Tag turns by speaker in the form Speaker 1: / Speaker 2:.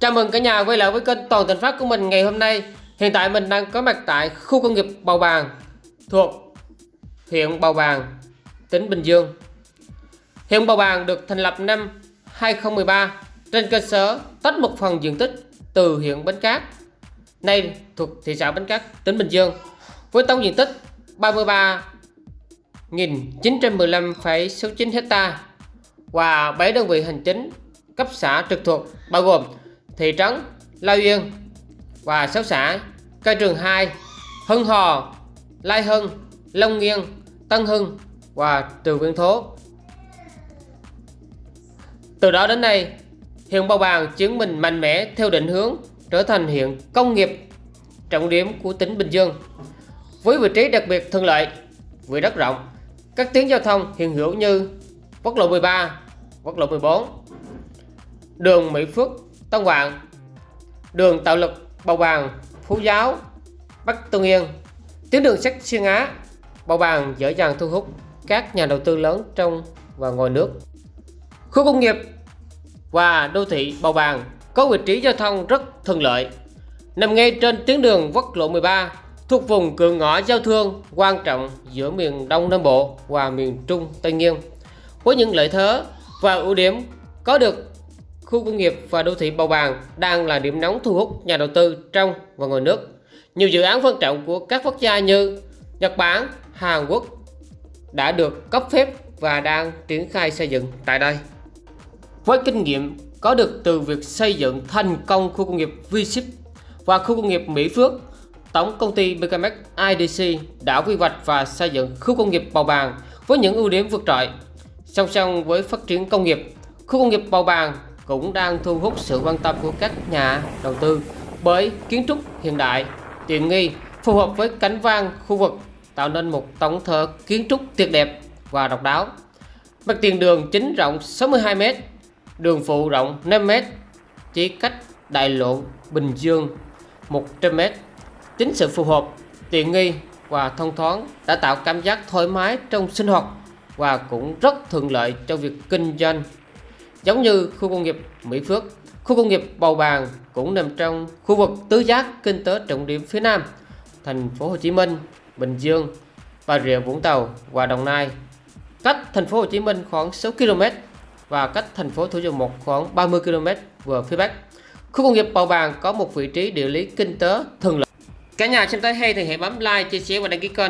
Speaker 1: Chào mừng cả nhà quay lại với kênh Toàn Thành Phát của mình ngày hôm nay. Hiện tại mình đang có mặt tại khu công nghiệp Bào Bàng thuộc huyện Bào Bàng, tỉnh Bình Dương. Huyện Bào Bàng được thành lập năm 2013 trên cơ sở tách một phần diện tích từ huyện Bến Cát, nay thuộc thị xã Bến Cát, tỉnh Bình Dương với tổng diện tích 33.915,69 hecta và 7 đơn vị hành chính cấp xã trực thuộc bao gồm thị trấn Lai Yên và 6 xã Cây Trường 2, Hưng Hò, Lai Hưng, Long Nghiên, Tân Hưng và Trường Viên Thố. Từ đó đến nay, huyện Bầu Bàng chứng minh mạnh mẽ theo định hướng trở thành huyện công nghiệp trọng điểm của tỉnh Bình Dương. Với vị trí đặc biệt thuận lợi, vị đất rộng, các tuyến giao thông hiện hữu như quốc lộ 13, quốc lộ 14, đường Mỹ Phước, Tân Vạn, đường Tạo Lực, bầu Bàng, Phú Giáo, Bắc Tân Yên, tuyến đường sắt xuyên Á, bầu Bàng dễ dàng thu hút các nhà đầu tư lớn trong và ngoài nước. Khu công nghiệp và đô thị bầu Bàng có vị trí giao thông rất thuận lợi, nằm ngay trên tuyến đường quốc lộ 13 thuộc vùng cửa ngõ giao thương quan trọng giữa miền Đông Nam Bộ và miền Trung Tây Nguyên. Với những lợi thế và ưu điểm có được khu công nghiệp và đô thị Bào Bàng đang là điểm nóng thu hút nhà đầu tư trong và ngoài nước. Nhiều dự án quan trọng của các quốc gia như Nhật Bản, Hàn Quốc đã được cấp phép và đang triển khai xây dựng tại đây. Với kinh nghiệm có được từ việc xây dựng thành công khu công nghiệp V-Ship và khu công nghiệp Mỹ Phước, Tổng công ty BKMX IDC đã quy hoạch và xây dựng khu công nghiệp Bào Bàng với những ưu điểm vượt trội. Song song với phát triển công nghiệp, khu công nghiệp Bào Bàng cũng đang thu hút sự quan tâm của các nhà đầu tư bởi kiến trúc hiện đại, tiện nghi, phù hợp với cảnh quan khu vực tạo nên một tổng thể kiến trúc tuyệt đẹp và độc đáo. Mặt tiền đường chính rộng 62m, đường phụ rộng 5m, chỉ cách đại lộ Bình Dương 100m. Chính sự phù hợp, tiện nghi và thông thoáng đã tạo cảm giác thoải mái trong sinh hoạt và cũng rất thuận lợi cho việc kinh doanh Giống như khu công nghiệp Mỹ Phước, khu công nghiệp Bầu Bàng cũng nằm trong khu vực tứ giác kinh tế trọng điểm phía Nam, thành phố Hồ Chí Minh, Bình Dương, Bà Rịa Vũng Tàu và Đồng Nai. Cách thành phố Hồ Chí Minh khoảng 6 km và cách thành phố Thủ Dầu Một khoảng 30 km về phía Bắc. Khu công nghiệp Bầu Bàng có một vị trí địa lý kinh tế thuận lợi. Cả nhà xem thấy hay thì hãy bấm like, chia sẻ và đăng ký kênh